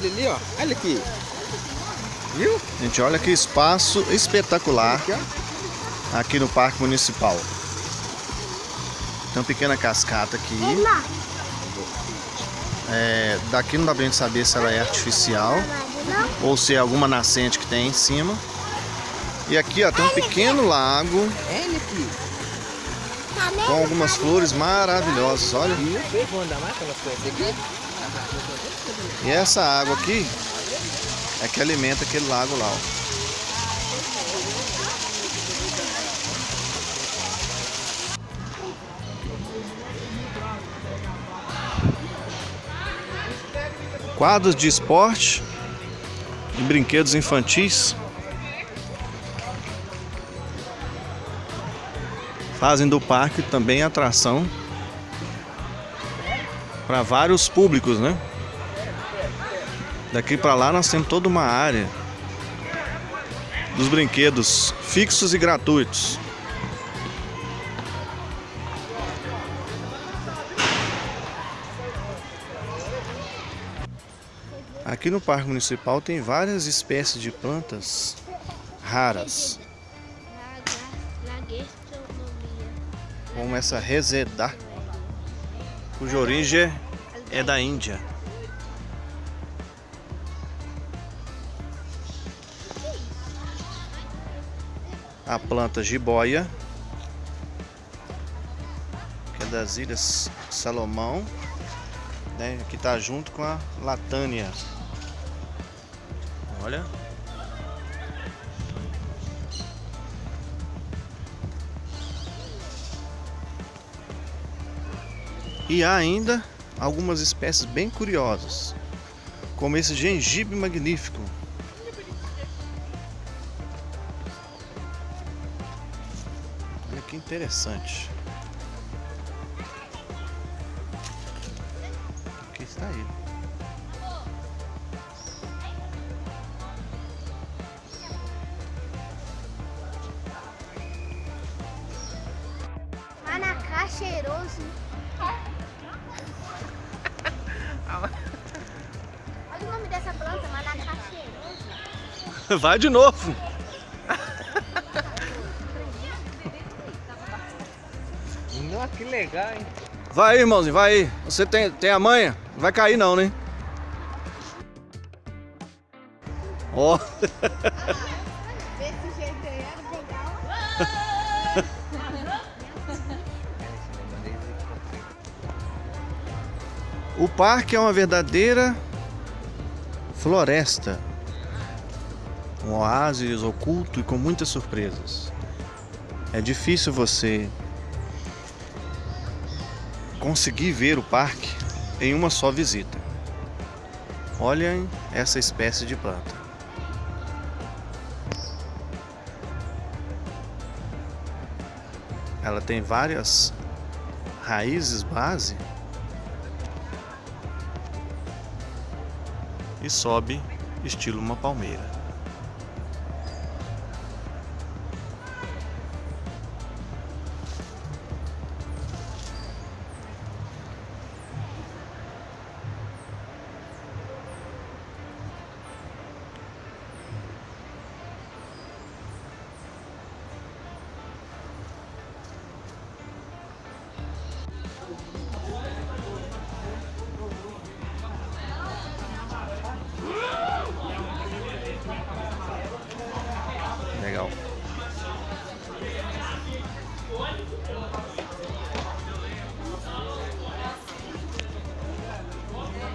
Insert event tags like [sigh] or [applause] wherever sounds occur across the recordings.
Ele ali, ó. Olha aqui. Viu? Gente, olha que espaço espetacular Aqui, aqui no Parque Municipal. Tem uma pequena cascata aqui. É, daqui não dá pra gente saber se ela é artificial ou se é alguma nascente que tem em cima. E aqui ó, tem um pequeno lago Olha aqui. com algumas flores maravilhosas, olha. E essa água aqui é que alimenta aquele lago lá, ó. Quadros de esporte e brinquedos infantis fazem do parque também atração para vários públicos, né? Daqui para lá nós temos toda uma área dos brinquedos fixos e gratuitos. Aqui no Parque Municipal tem várias espécies de plantas raras, como essa resedá, cuja origem é da Índia. A planta jiboia, que é das Ilhas Salomão, né, que está junto com a latânia. Olha. E há ainda algumas espécies bem curiosas, como esse gengibre magnífico, que interessante. Aqui está ele. Manacá cheiroso. Olha o nome dessa planta, manacá cheiroso. Vai de novo. Que legal, hein? Vai aí, irmãozinho, vai aí. Você tem, tem a manha? Não vai cair não, né? Ó, [laughs] Desse jeito aí era legal. o parque é uma verdadeira floresta. Um oásis oculto e com muitas surpresas. É difícil você conseguir ver o parque em uma só visita. Olhem essa espécie de planta. Ela tem várias raízes base e sobe estilo uma palmeira.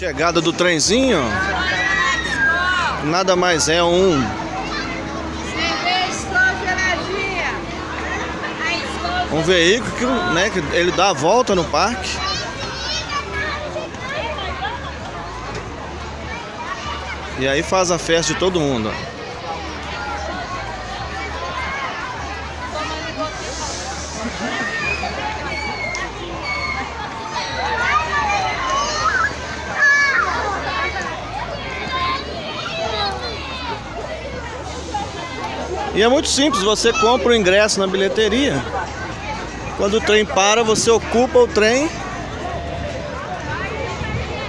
Chegada do trenzinho. Nada mais é um um veículo que, né, que ele dá a volta no parque. E aí faz a festa de todo mundo. ó. E é muito simples, você compra o ingresso na bilheteria. Quando o trem para, você ocupa o trem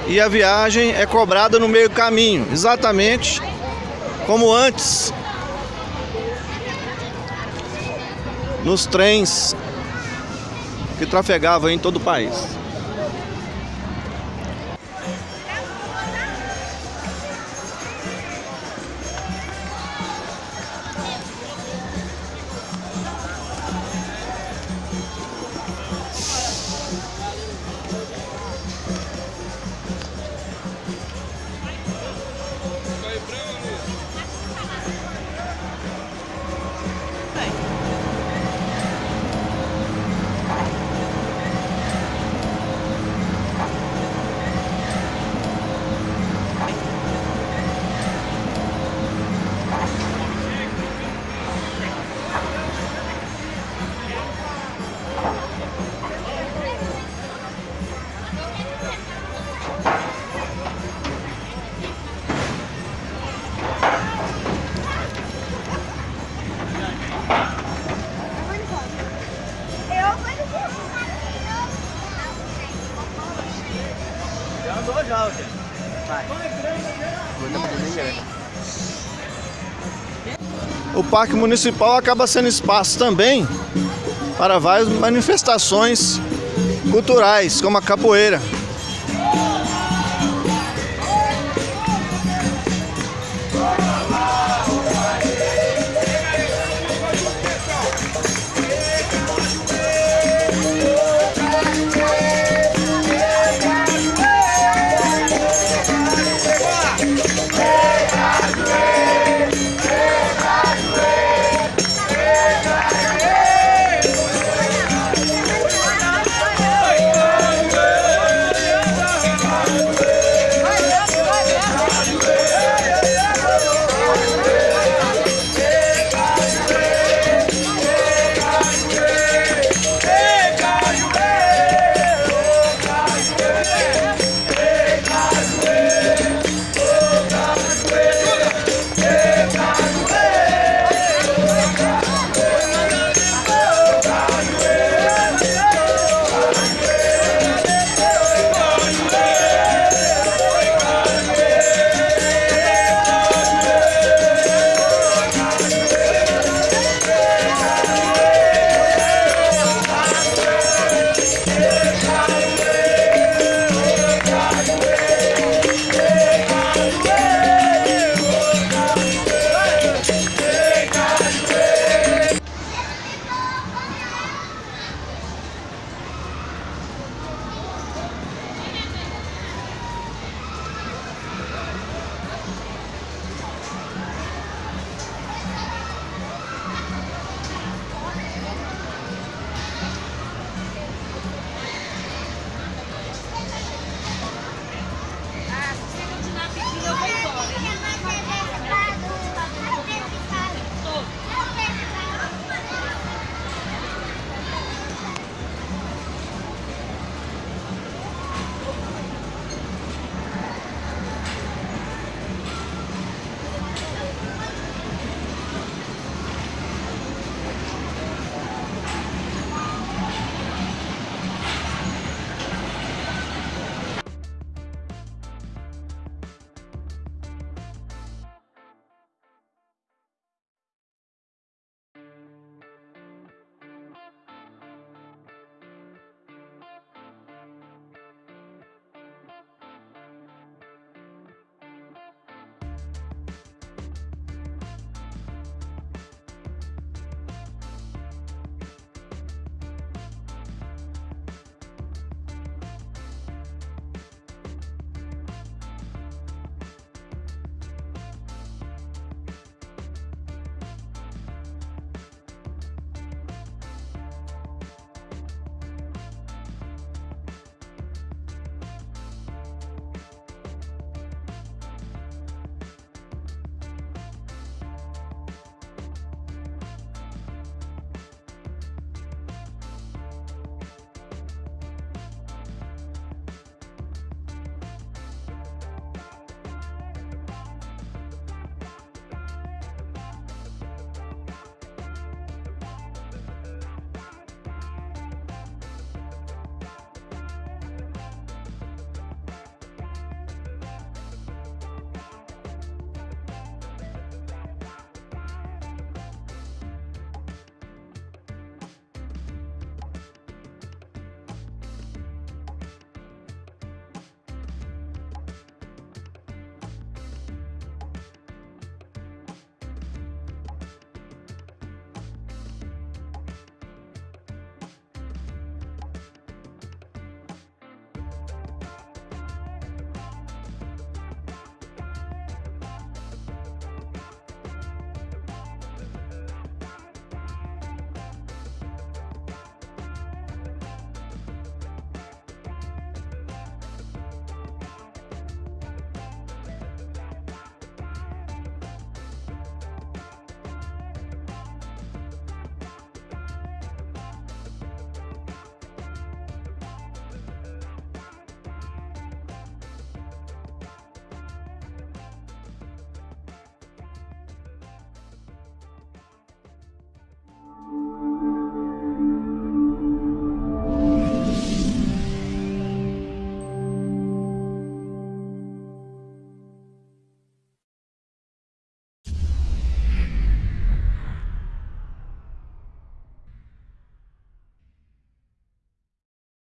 e a viagem é cobrada no meio caminho, exatamente como antes nos trens que trafegavam em todo o país. O Parque Municipal acaba sendo espaço também para várias manifestações culturais, como a capoeira.